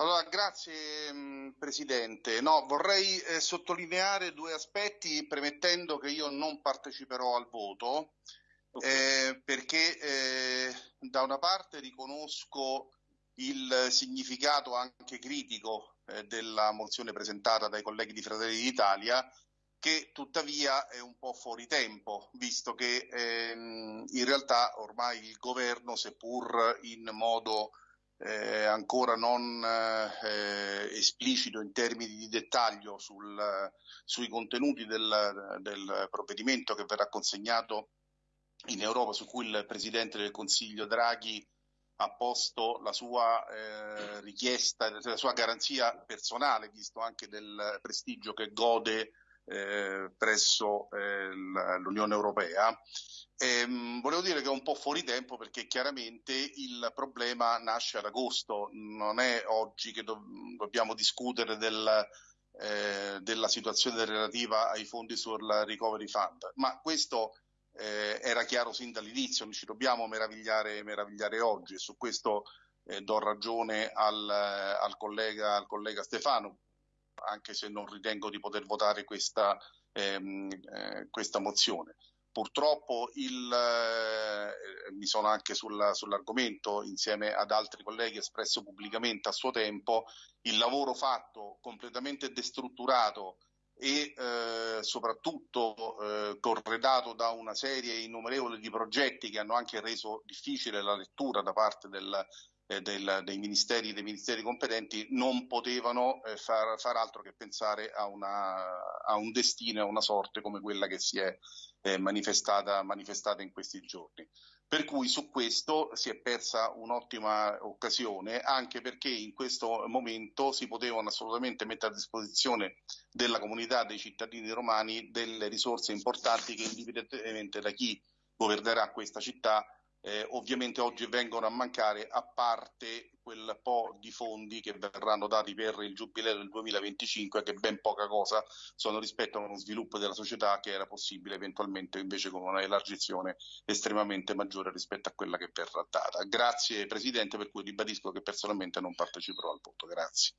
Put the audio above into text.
Allora, grazie Presidente. No, vorrei eh, sottolineare due aspetti premettendo che io non parteciperò al voto okay. eh, perché eh, da una parte riconosco il significato anche critico eh, della mozione presentata dai colleghi di Fratelli d'Italia che tuttavia è un po' fuori tempo, visto che ehm, in realtà ormai il governo, seppur in modo eh, ancora non eh, esplicito in termini di dettaglio sul, sui contenuti del, del, provvedimento che verrà consegnato in Europa, su cui il Presidente del Consiglio Draghi ha posto la sua eh, richiesta, la sua garanzia personale, visto anche del prestigio che gode eh, presso eh, l'Unione Europea. E, ehm, volevo dire che è un po' fuori tempo perché chiaramente il problema nasce ad agosto, non è oggi che do dobbiamo discutere del, eh, della situazione relativa ai fondi sul Recovery Fund, ma questo eh, era chiaro sin dall'inizio, non ci dobbiamo meravigliare, meravigliare oggi. E su questo eh, do ragione al, al, collega, al collega Stefano, anche se non ritengo di poter votare questa, ehm, eh, questa mozione. Purtroppo il, eh, mi sono anche sulla, sull'argomento, insieme ad altri colleghi, espresso pubblicamente a suo tempo, il lavoro fatto completamente destrutturato e eh, soprattutto eh, corredato da una serie innumerevole di progetti che hanno anche reso difficile la lettura da parte del, eh, del, dei, ministeri, dei, ministeri, competenti non potevano eh, far, far, altro che pensare a, una, a, un destino, a una sorte come quella che si è eh, manifestata, manifestata in questi giorni. Per cui su questo si è persa un'ottima occasione, anche perché in questo momento si potevano assolutamente mettere a disposizione della comunità dei cittadini romani delle risorse importanti che indipendentemente da chi governerà questa città eh, ovviamente oggi vengono a mancare a parte quel po' di fondi che verranno dati per il giubileo del 2025 che ben poca cosa sono rispetto a uno sviluppo della società che era possibile eventualmente invece con una elargizione estremamente maggiore rispetto a quella che verrà data. Grazie Presidente per cui ribadisco che personalmente non parteciperò al voto. Grazie.